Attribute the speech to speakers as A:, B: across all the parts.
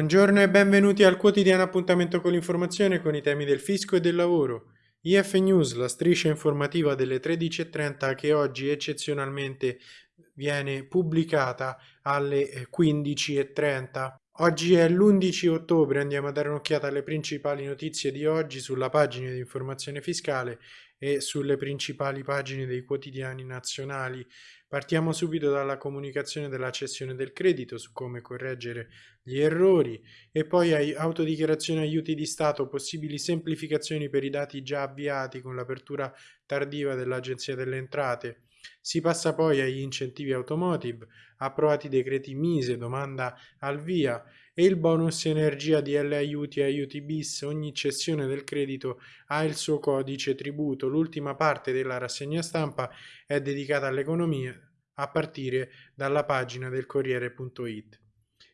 A: Buongiorno e benvenuti al quotidiano appuntamento con l'informazione con i temi del fisco e del lavoro. IF News, la striscia informativa delle 13.30 che oggi eccezionalmente viene pubblicata alle 15.30. Oggi è l'11 ottobre, andiamo a dare un'occhiata alle principali notizie di oggi sulla pagina di informazione fiscale e sulle principali pagine dei quotidiani nazionali. Partiamo subito dalla comunicazione della cessione del credito su come correggere gli errori e poi autodichiarazione aiuti di Stato, possibili semplificazioni per i dati già avviati con l'apertura tardiva dell'Agenzia delle Entrate. Si passa poi agli incentivi automotive, approvati decreti Mise, domanda al via e il bonus energia di L aiuti e aiuti bis, ogni cessione del credito ha il suo codice tributo. L'ultima parte della rassegna stampa è dedicata all'economia a partire dalla pagina del Corriere.it.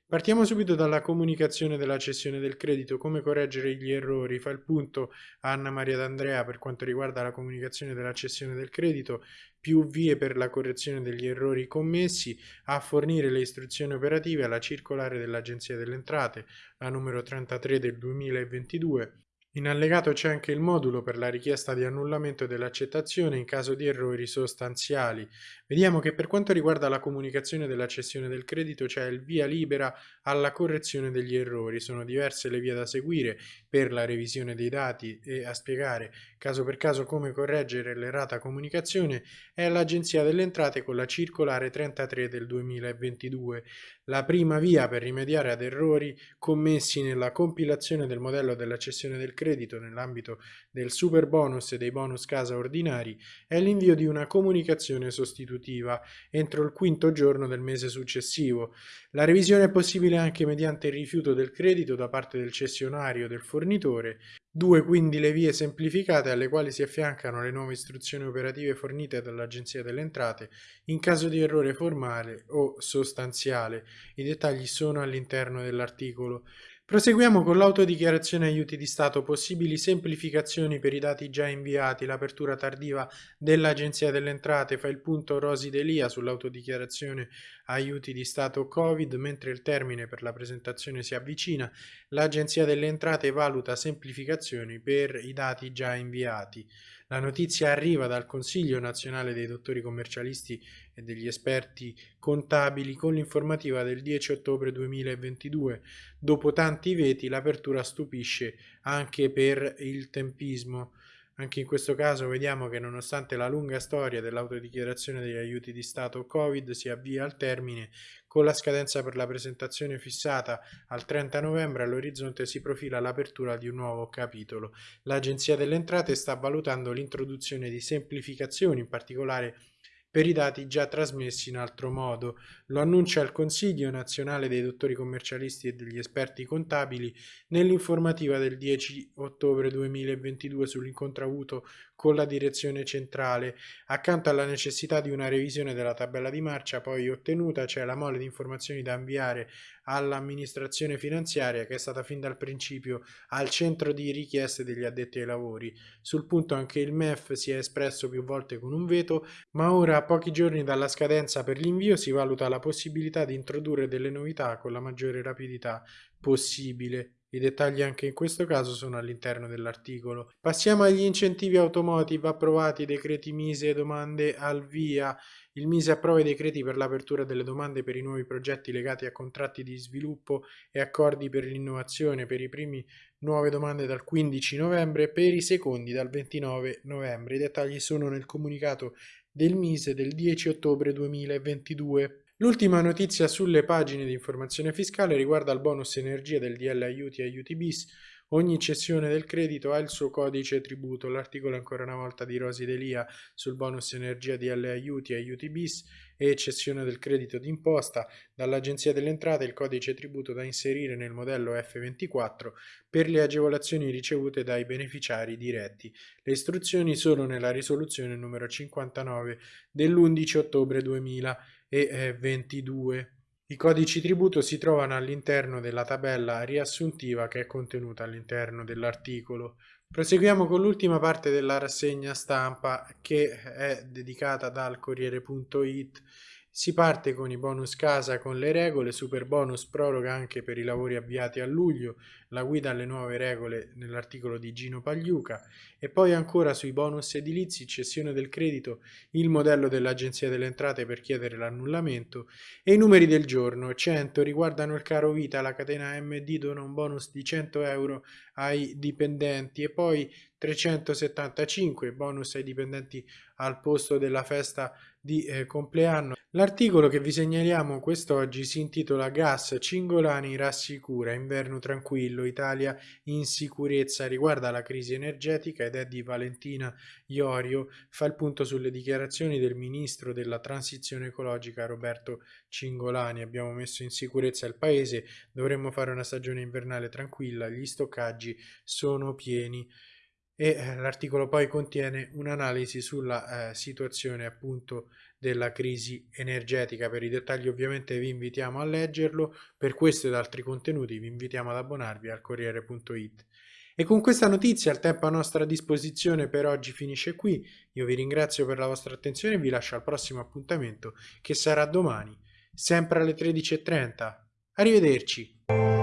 A: Partiamo subito dalla comunicazione della cessione del credito, come correggere gli errori. Fa il punto Anna Maria D'Andrea per quanto riguarda la comunicazione della cessione del credito, più vie per la correzione degli errori commessi, a fornire le istruzioni operative alla circolare dell'Agenzia delle Entrate, la numero 33 del 2022, in allegato c'è anche il modulo per la richiesta di annullamento dell'accettazione in caso di errori sostanziali. Vediamo che per quanto riguarda la comunicazione della cessione del credito c'è il via libera alla correzione degli errori. Sono diverse le vie da seguire per la revisione dei dati e a spiegare caso per caso come correggere l'errata comunicazione è l'Agenzia delle Entrate con la circolare 33 del 2022. La prima via per rimediare ad errori commessi nella compilazione del modello della cessione del credito nell'ambito del super bonus e dei bonus casa ordinari è l'invio di una comunicazione sostitutiva entro il quinto giorno del mese successivo. La revisione è possibile anche mediante il rifiuto del credito da parte del cessionario o del fornitore Due quindi le vie semplificate alle quali si affiancano le nuove istruzioni operative fornite dall'Agenzia delle Entrate in caso di errore formale o sostanziale. I dettagli sono all'interno dell'articolo. Proseguiamo con l'autodichiarazione aiuti di Stato, possibili semplificazioni per i dati già inviati, l'apertura tardiva dell'Agenzia delle Entrate fa il punto Rosi Delia sull'autodichiarazione aiuti di Stato Covid, mentre il termine per la presentazione si avvicina, l'Agenzia delle Entrate valuta semplificazioni per i dati già inviati. La notizia arriva dal Consiglio nazionale dei dottori commercialisti e degli esperti contabili con l'informativa del 10 ottobre 2022. Dopo tanti veti l'apertura stupisce anche per il tempismo. Anche in questo caso vediamo che nonostante la lunga storia dell'autodichiarazione degli aiuti di Stato Covid si avvia al termine, con la scadenza per la presentazione fissata al 30 novembre all'orizzonte si profila l'apertura di un nuovo capitolo. L'Agenzia delle Entrate sta valutando l'introduzione di semplificazioni, in particolare per i dati già trasmessi in altro modo. Lo annuncia il Consiglio nazionale dei dottori commercialisti e degli esperti contabili nell'informativa del 10 ottobre 2022 sull'incontro avuto con la direzione centrale. Accanto alla necessità di una revisione della tabella di marcia poi ottenuta c'è la mole di informazioni da inviare all'amministrazione finanziaria che è stata fin dal principio al centro di richieste degli addetti ai lavori. Sul punto anche il MEF si è espresso più volte con un veto, ma ora a pochi giorni dalla scadenza per l'invio si valuta la possibilità di introdurre delle novità con la maggiore rapidità possibile. I dettagli anche in questo caso sono all'interno dell'articolo. Passiamo agli incentivi automotive approvati, decreti Mise, domande al via. Il Mise approva i decreti per l'apertura delle domande per i nuovi progetti legati a contratti di sviluppo e accordi per l'innovazione per i primi nuove domande dal 15 novembre e per i secondi dal 29 novembre. I dettagli sono nel comunicato del Mise del 10 ottobre 2022. L'ultima notizia sulle pagine di informazione fiscale riguarda il bonus energia del DL Aiuti Aiuti bis. Ogni cessione del credito ha il suo codice tributo. L'articolo ancora una volta di Rosi Delia sul bonus energia DL Aiuti Aiuti bis e cessione del credito d'imposta dall'Agenzia delle Entrate il codice tributo da inserire nel modello F24 per le agevolazioni ricevute dai beneficiari diretti. Le istruzioni sono nella risoluzione numero 59 dell'11 ottobre 2000 e 22. I codici tributo si trovano all'interno della tabella riassuntiva che è contenuta all'interno dell'articolo. Proseguiamo con l'ultima parte della rassegna stampa che è dedicata dal Corriere.it Si parte con i bonus casa con le regole, super bonus proroga anche per i lavori avviati a luglio, la guida alle nuove regole nell'articolo di Gino Pagliuca. E poi ancora sui bonus edilizi, cessione del credito, il modello dell'Agenzia delle Entrate per chiedere l'annullamento e i numeri del giorno, 100 riguardano il caro vita, la catena MD dona un bonus di 100 euro ai dipendenti. E poi 375 bonus ai dipendenti al posto della festa di eh, compleanno. L'articolo che vi segnaliamo quest'oggi si intitola Gas Cingolani rassicura inverno tranquillo Italia in sicurezza riguarda la crisi energetica ed è di Valentina Iorio. Fa il punto sulle dichiarazioni del ministro della transizione ecologica Roberto Cingolani. Abbiamo messo in sicurezza il paese dovremmo fare una stagione invernale tranquilla gli stoccaggi sono pieni e eh, l'articolo poi contiene un'analisi sulla eh, situazione appunto della crisi energetica. Per i dettagli ovviamente vi invitiamo a leggerlo, per questo ed altri contenuti vi invitiamo ad abbonarvi al Corriere.it. E con questa notizia il tempo a nostra disposizione per oggi finisce qui, io vi ringrazio per la vostra attenzione e vi lascio al prossimo appuntamento che sarà domani, sempre alle 13.30. Arrivederci!